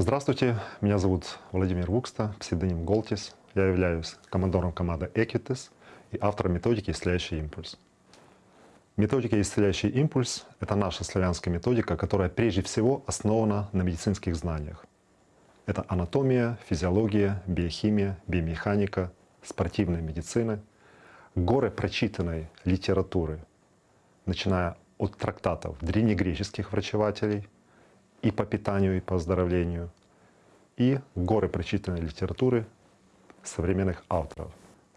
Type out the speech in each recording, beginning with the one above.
Здравствуйте, меня зовут Владимир Вукста, псевдоним Голтис. Я являюсь командором команды Equitis и автором методики «Исцеляющий импульс». Методика «Исцеляющий импульс» — это наша славянская методика, которая прежде всего основана на медицинских знаниях. Это анатомия, физиология, биохимия, биомеханика, спортивная медицина, горы прочитанной литературы, начиная от трактатов древнегреческих врачевателей и по питанию, и по оздоровлению, и горы прочитанной литературы современных авторов.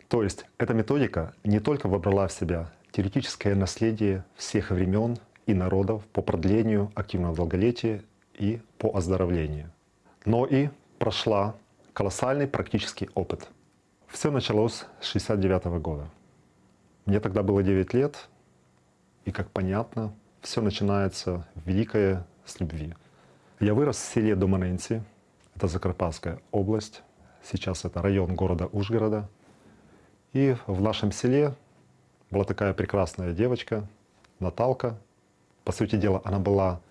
То есть эта методика не только вобрала в себя теоретическое наследие всех времен и народов по продлению активного долголетия и по оздоровлению, но и прошла колоссальный практический опыт. Все началось с 69 года. Мне тогда было 9 лет, и, как понятно, все начинается великое с любви. Я вырос в селе Доманенці, это Закарпатская область, сейчас это район города Ужгорода. И в нашем селе была такая прекрасная девочка, Наталка. По сути дела, она была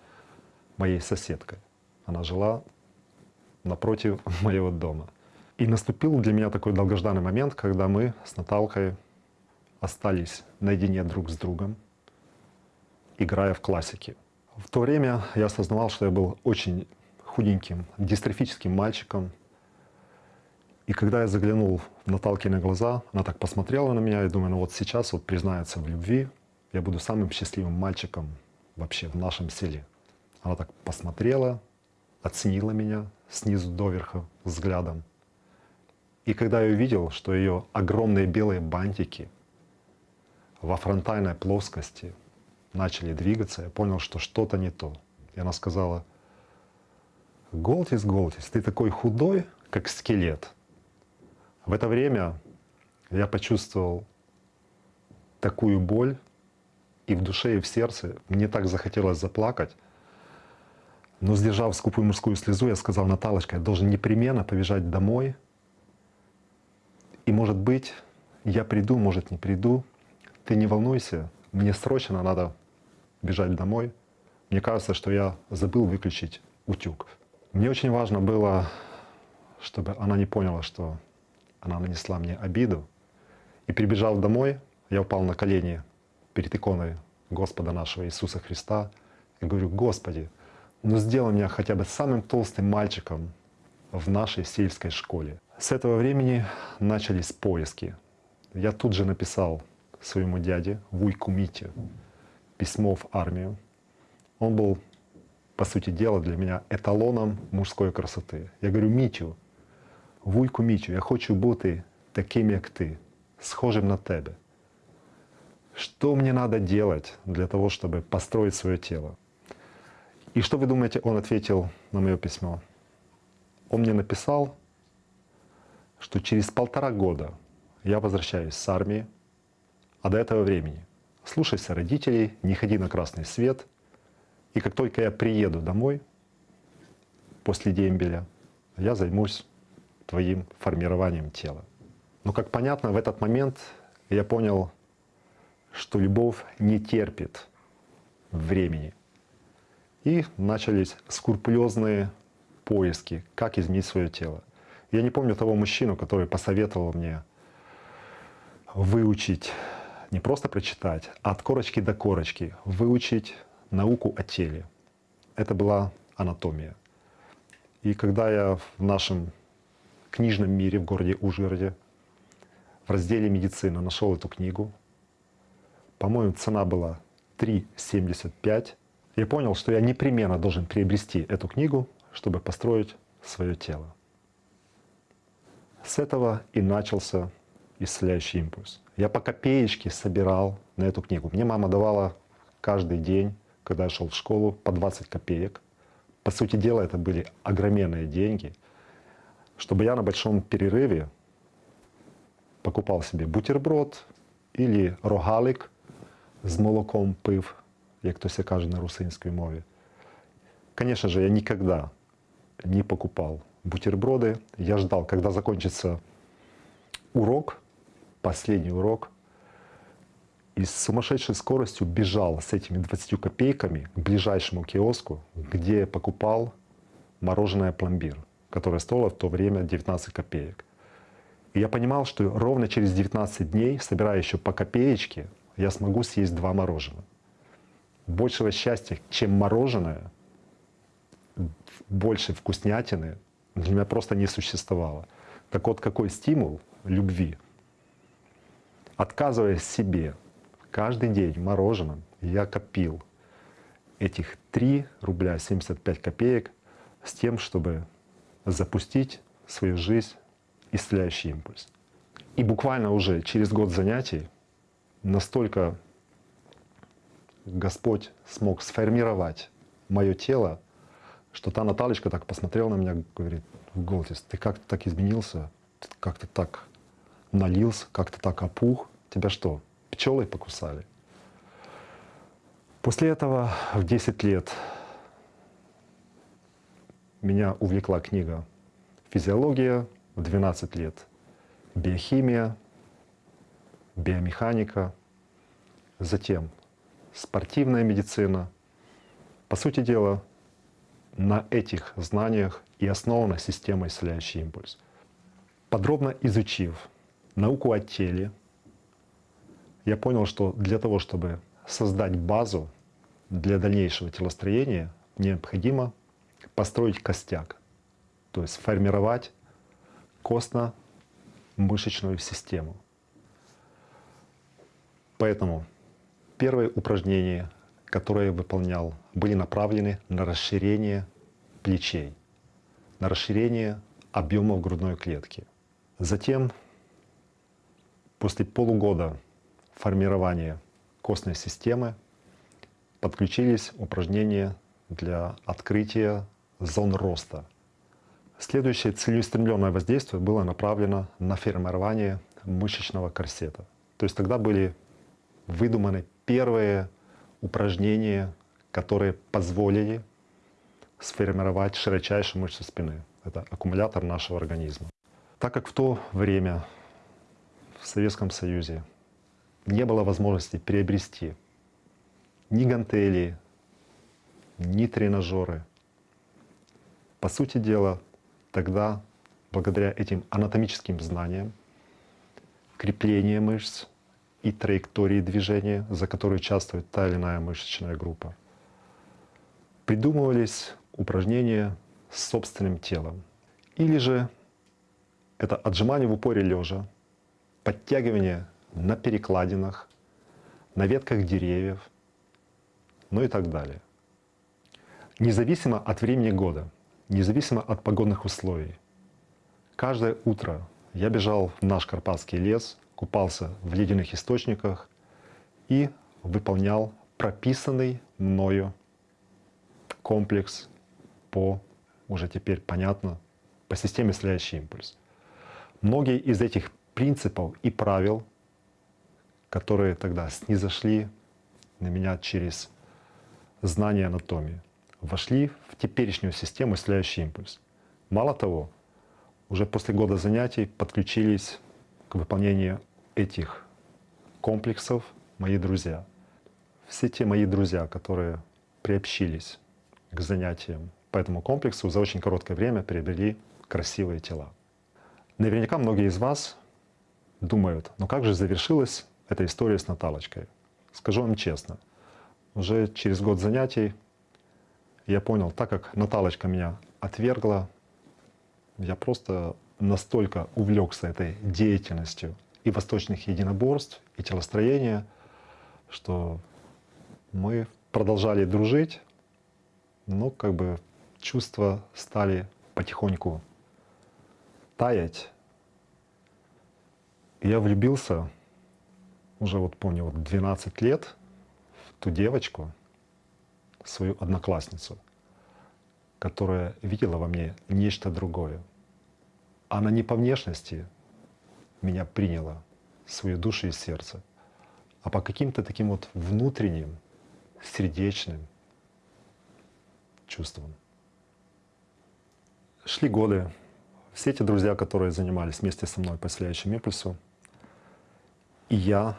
моей соседкой. Она жила напротив моего дома. И наступил для меня такой долгожданный момент, когда мы с Наталкой остались наедине друг с другом, играя в классики. В то время я осознавал, что я был очень худеньким, дистрофическим мальчиком. И когда я заглянул в Наталкины глаза, она так посмотрела на меня и думаю, ну вот сейчас вот признается в любви, я буду самым счастливым мальчиком вообще в нашем селе. Она так посмотрела, оценила меня снизу доверха взглядом. И когда я увидел, что ее огромные белые бантики во фронтальной плоскости начали двигаться, я понял, что что-то не то. И она сказала, Голтис, Голтис, ты такой худой, как скелет. В это время я почувствовал такую боль, и в душе, и в сердце. Мне так захотелось заплакать. Но сдержав скупую мужскую слезу, я сказал, Наталочка, я должен непременно побежать домой. И может быть, я приду, может не приду. Ты не волнуйся, мне срочно надо бежать домой. Мне кажется, что я забыл выключить утюг. Мне очень важно было, чтобы она не поняла, что она нанесла мне обиду. И прибежав домой, я упал на колени перед иконой Господа нашего Иисуса Христа и говорю, Господи, ну сделай меня хотя бы самым толстым мальчиком в нашей сельской школе. С этого времени начались поиски. Я тут же написал своему дяде Вуйку Мите письмо в армию. Он был, по сути дела, для меня эталоном мужской красоты. Я говорю, Мітю, Вуйку Мітю, я хочу бути таким, як ти, схожим на тебе. Что мне надо делать для того, чтобы построить свое тело? И что вы думаете, он ответил на мое письмо? Он мне написал, что через полтора года я возвращаюсь с армии, а до этого времени слушайся родителей, не ходи на красный свет. И как только я приеду домой после дембеля, я займусь твоим формированием тела. Но, как понятно, в этот момент я понял, что любовь не терпит времени. И начались скрупулезные поиски, как изменить свое тело. Я не помню того мужчину, который посоветовал мне выучить не просто прочитать, а от корочки до корочки выучить науку о теле. Это была анатомия. И когда я в нашем книжном мире в городе Ужгороде в разделе «Медицина» нашел эту книгу, по-моему, цена была 3,75, я понял, что я непременно должен приобрести эту книгу, чтобы построить свое тело. С этого и начался исцеляющий импульс. Я по копеечке собирал на эту книгу. Мне мама давала каждый день, когда я шел в школу, по 20 копеек. По сути дела, это были огроменные деньги, чтобы я на большом перерыве покупал себе бутерброд или рогалик з молоком пив, як то все каже на русинській мові. Конечно же, я никогда не покупал бутерброды. Я ждал, когда закончится урок, последний урок и с сумасшедшей скоростью бежал с этими 20 копейками к ближайшему киоску, где покупал мороженое пломбир, которое стоило в то время 19 копеек. И я понимал, что ровно через 19 дней, собирая еще по копеечке, я смогу съесть два мороженых. Большего счастья, чем мороженое, больше вкуснятины для меня просто не существовало. Так вот, какой стимул любви? Отказываясь себе каждый день мороженым, я копил этих 3 рубля 75 копеек с тем, чтобы запустить в свою жизнь исцеляющий импульс. И буквально уже через год занятий настолько Господь смог сформировать мое тело, что та Наталечка так посмотрела на меня, говорит, Голтис, ты как-то так изменился, как-то так налился, как-то так опух. Тебя что, пчелы покусали? После этого в 10 лет меня увлекла книга «Физиология», в 12 лет биохимия, биомеханика, затем спортивная медицина. По сути дела, на этих знаниях и основана система исцеляющий импульс. Подробно изучив науку о теле, я понял, что для того, чтобы создать базу для дальнейшего телостроения, необходимо построить костяк, то есть формировать костно-мышечную систему. Поэтому первые упражнения, которые я выполнял, были направлены на расширение плечей, на расширение объемов грудной клетки. Затем, после полугода формирования костной системы, подключились упражнения для открытия зон роста. Следующее целеустремленное воздействие было направлено на формирование мышечного корсета. То есть тогда были выдуманы первые упражнения, которые позволили сформировать широчайшую мышцу спины. Это аккумулятор нашего организма. Так как в то время в Советском Союзе не было возможности приобрести ни гантели, ни тренажеры, по сути дела, тогда, благодаря этим анатомическим знаниям, крепление мышц и траектории движения, за которые участвует та или иная мышечная группа, придумывались упражнения с собственным телом. Или же это отжимание в упоре лежа, подтягивание на перекладинах, на ветках деревьев, ну и так далее. Независимо от времени года, независимо от погодных условий, каждое утро я бежал в наш Карпатский лес, купался в ледяных источниках и выполнял прописанный мною комплекс по, уже теперь понятно, по системе «Следующий импульс». Многие из этих принципов и правил, которые тогда снизошли на меня через знание анатомии, вошли в теперешнюю систему «Следующий импульс». Мало того, уже после года занятий подключились к выполнению этих комплексов мои друзья. Все те мои друзья, которые приобщились к занятиям по этому комплексу, за очень короткое время приобрели красивые тела. Наверняка многие из вас думают, ну как же завершилась эта история с Наталочкой? Скажу вам честно, уже через год занятий я понял, так как Наталочка меня отвергла, я просто настолько увлекся этой деятельностью и восточных единоборств, и телостроения, что мы продолжали дружить, но как бы чувства стали потихоньку таять. я влюбился уже вот помню, вот 12 лет ту девочку, свою одноклассницу, которая видела во мне нечто другое. Она не по внешности меня приняла, свою душу и сердце, а по каким-то таким вот внутренним, сердечным чувствам. Шли годы. Все эти друзья, которые занимались вместе со мной по исцеляющему импульсу, и я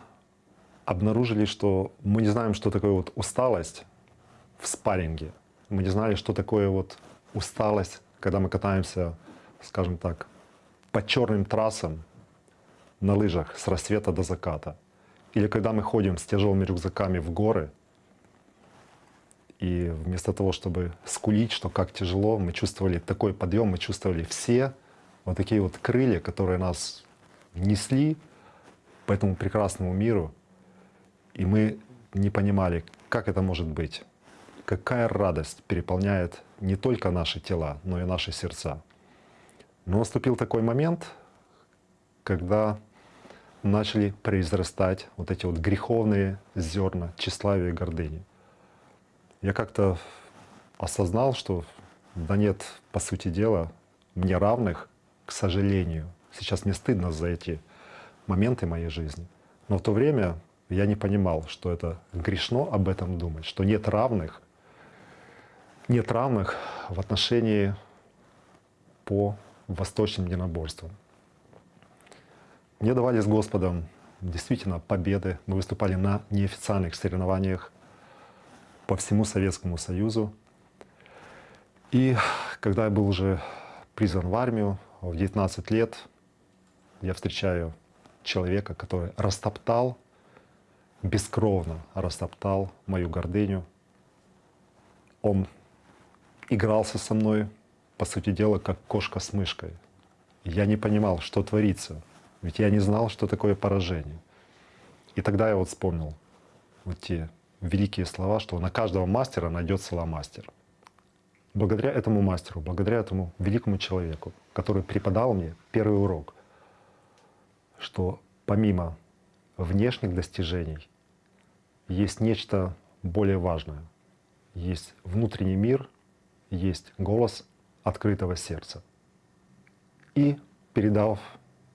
обнаружили, что мы не знаем, что такое вот усталость в спарринге. Мы не знали, что такое вот усталость, когда мы катаемся, скажем так, по черным трассам на лыжах с рассвета до заката. Или когда мы ходим с тяжелыми рюкзаками в горы, и вместо того, чтобы скулить, что как тяжело, мы чувствовали такой подъем, мы чувствовали все вот такие вот крылья, которые нас несли по этому прекрасному миру. И мы не понимали, как это может быть, какая радость переполняет не только наши тела, но и наши сердца. Но наступил такой момент, когда начали произрастать вот эти вот греховные зерна тщеславия и гордыни. Я как-то осознал, что да нет, по сути дела, мне равных, к сожалению. Сейчас мне стыдно за эти моменты моей жизни. Но в то время я не понимал, что это грешно об этом думать, что нет равных, нет равных в отношении по восточным единоборствам. Мне давали с Господом действительно победы. Мы выступали на неофициальных соревнованиях по всему Советскому Союзу. И когда я был уже призван в армию, в 19 лет, я встречаю человека, который растоптал бескровно растоптал мою гордыню. Он игрался со мной, по сути дела, как кошка с мышкой. Я не понимал, что творится, ведь я не знал, что такое поражение. И тогда я вот вспомнил вот те великие слова, что на каждого мастера найдется ломастер. Благодаря этому мастеру, благодаря этому великому человеку, который преподал мне первый урок, что помимо внешних достижений есть нечто более важное. Есть внутренний мир, есть голос открытого сердца. И передав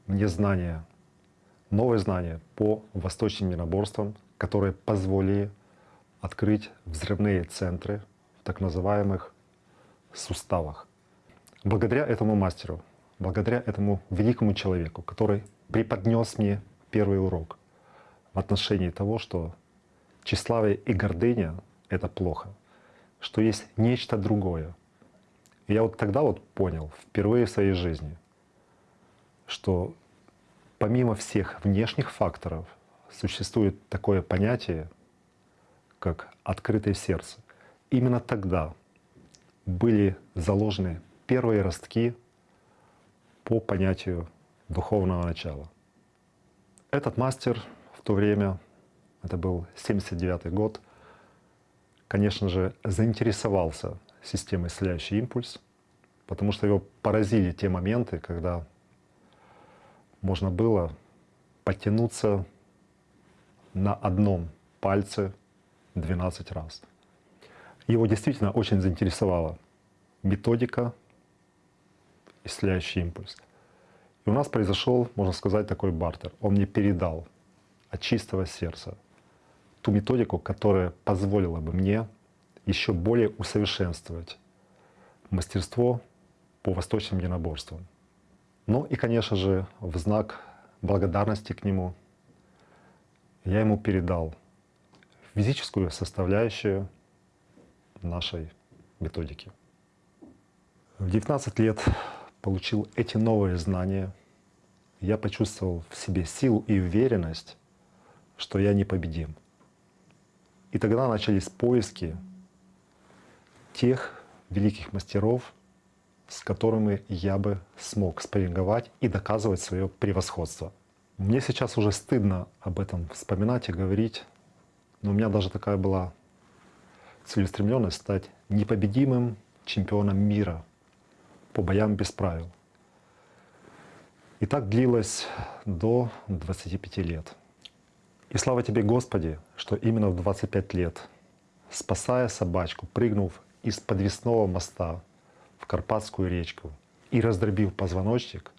мне знания, новые знания по восточным единоборствам, которые позволили открыть взрывные центры в так называемых суставах. Благодаря этому мастеру, благодаря этому великому человеку, который преподнес мне первый урок в отношении того, что тщеславие и гордыня — это плохо, что есть нечто другое. И я вот тогда вот понял, впервые в своей жизни, что помимо всех внешних факторов существует такое понятие, как открытое сердце. Именно тогда были заложены первые ростки по понятию духовного начала. Этот мастер в то время это был 79 год, конечно же, заинтересовался системой «Исцеляющий импульс», потому что его поразили те моменты, когда можно было потянуться на одном пальце 12 раз. Его действительно очень заинтересовала методика «Исцеляющий импульс». И у нас произошел, можно сказать, такой бартер. Он мне передал от чистого сердца ту методику, которая позволила бы мне еще более усовершенствовать мастерство по восточным единоборствам. Ну и, конечно же, в знак благодарности к нему я ему передал физическую составляющую нашей методики. В 19 лет получил эти новые знания. Я почувствовал в себе силу и уверенность, что я непобедим. И тогда начались поиски тех великих мастеров, с которыми я бы смог спарринговать и доказывать свое превосходство. Мне сейчас уже стыдно об этом вспоминать и говорить, но у меня даже такая была целеустремленность стать непобедимым чемпионом мира по боям без правил. И так длилось до 25 лет. И слава Тебе, Господи, что именно в 25 лет, спасая собачку, прыгнув из подвесного моста в Карпатскую речку и раздробив позвоночник,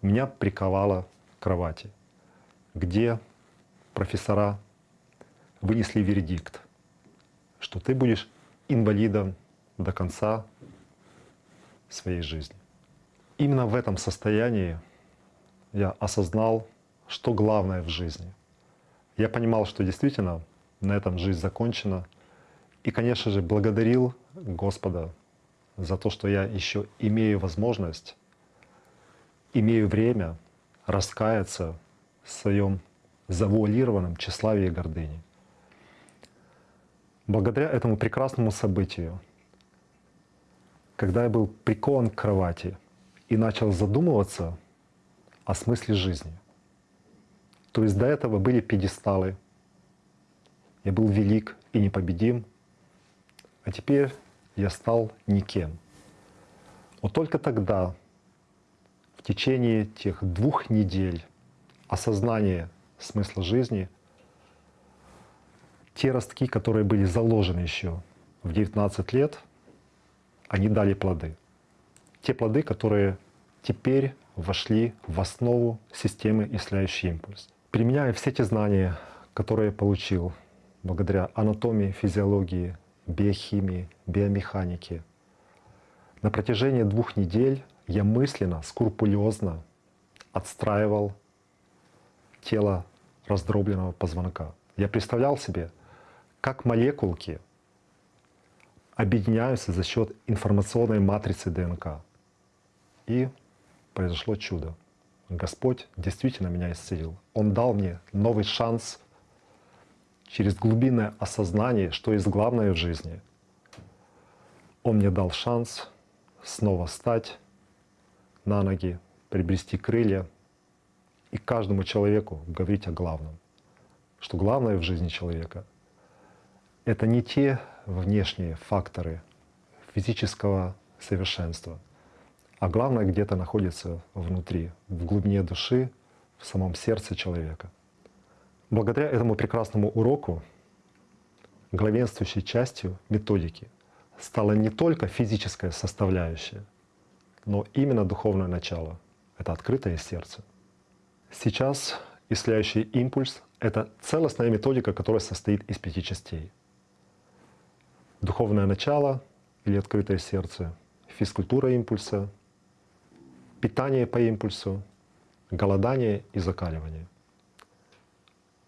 меня приковало к кровати, где профессора вынесли вердикт, что ты будешь инвалидом до конца своей жизни. Именно в этом состоянии я осознал, что главное в жизни — я понимал, что действительно на этом жизнь закончена. И, конечно же, благодарил Господа за то, что я еще имею возможность, имею время раскаяться в своем завуалированном тщеславии и гордыне. Благодаря этому прекрасному событию, когда я был прикован к кровати и начал задумываться о смысле жизни. То есть до этого были пьедесталы, я был велик и непобедим, а теперь я стал никем. Вот только тогда, в течение тех двух недель осознания смысла жизни, те ростки, которые были заложены еще в 19 лет, они дали плоды. Те плоды, которые теперь вошли в основу системы исцеляющий импульс. Применяя все те знания, которые я получил благодаря анатомии, физиологии, биохимии, биомеханики, на протяжении двух недель я мысленно, скрупулезно отстраивал тело раздробленного позвонка. Я представлял себе, как молекулки объединяются за счет информационной матрицы ДНК. И произошло чудо. Господь действительно меня исцелил. Он дал мне новый шанс через глубинное осознание, что есть главное в жизни. Он мне дал шанс снова встать на ноги, приобрести крылья и каждому человеку говорить о главном. Что главное в жизни человека — это не те внешние факторы физического совершенства, а главное где-то находится внутри, в глубине души, в самом сердце человека. Благодаря этому прекрасному уроку главенствующей частью методики стала не только физическая составляющая, но именно духовное начало — это открытое сердце. Сейчас исцеляющий импульс — это целостная методика, которая состоит из пяти частей. Духовное начало или открытое сердце, физкультура импульса, питание по импульсу, голодание и закаливание.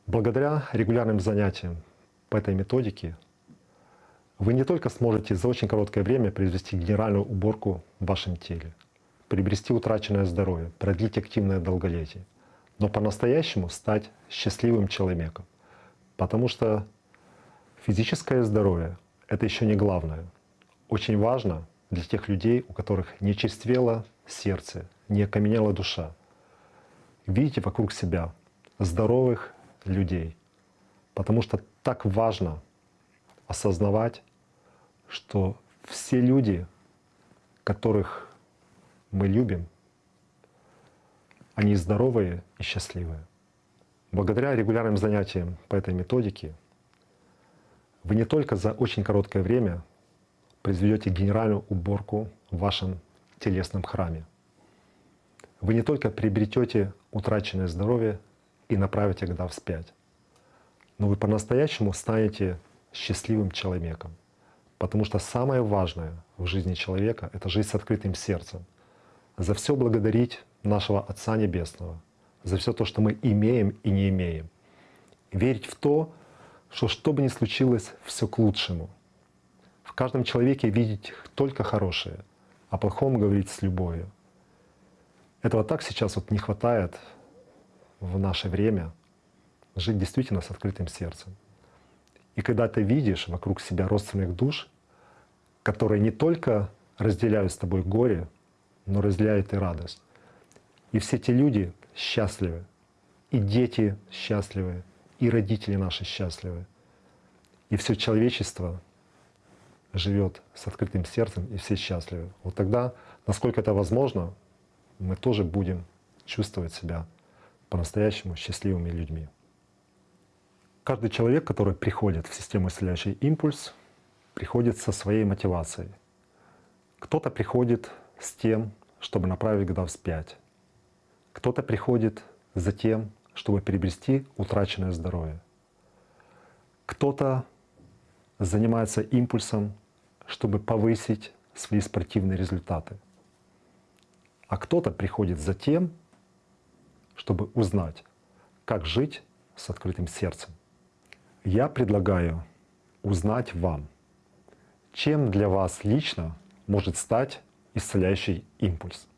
Благодаря регулярным занятиям по этой методике вы не только сможете за очень короткое время произвести генеральную уборку в вашем теле, приобрести утраченное здоровье, продлить активное долголетие, но по-настоящему стать счастливым человеком. Потому что физическое здоровье — это еще не главное. Очень важно для тех людей, у которых не чувствело сердце, не окаменела душа. Видите вокруг себя здоровых людей. Потому что так важно осознавать, что все люди, которых мы любим, они здоровые и счастливые. Благодаря регулярным занятиям по этой методике вы не только за очень короткое время произведете генеральную уборку в вашем телесном храме. Вы не только приобретете утраченное здоровье и направите года вспять, но вы по-настоящему станете счастливым человеком. Потому что самое важное в жизни человека — это жизнь с открытым сердцем. За все благодарить нашего Отца Небесного, за все то, что мы имеем и не имеем. Верить в то, что что бы ни случилось, все к лучшему. В каждом человеке видеть только хорошее, о плохом говорить с любовью. Этого так сейчас вот не хватает в наше время, жить действительно с открытым сердцем. И когда ты видишь вокруг себя родственных душ, которые не только разделяют с тобой горе, но разделяют и радость. И все эти люди счастливы, и дети счастливы, и родители наши счастливы. И все человечество живет с открытым сердцем, и все счастливы. Вот тогда, насколько это возможно, мы тоже будем чувствовать себя по-настоящему счастливыми людьми. Каждый человек, который приходит в систему исцеляющий импульс, приходит со своей мотивацией. Кто-то приходит с тем, чтобы направить года вспять. Кто-то приходит за тем, чтобы приобрести утраченное здоровье. Кто-то занимается импульсом, чтобы повысить свои спортивные результаты. А кто-то приходит за тем, чтобы узнать, как жить с открытым сердцем. Я предлагаю узнать вам, чем для вас лично может стать исцеляющий импульс.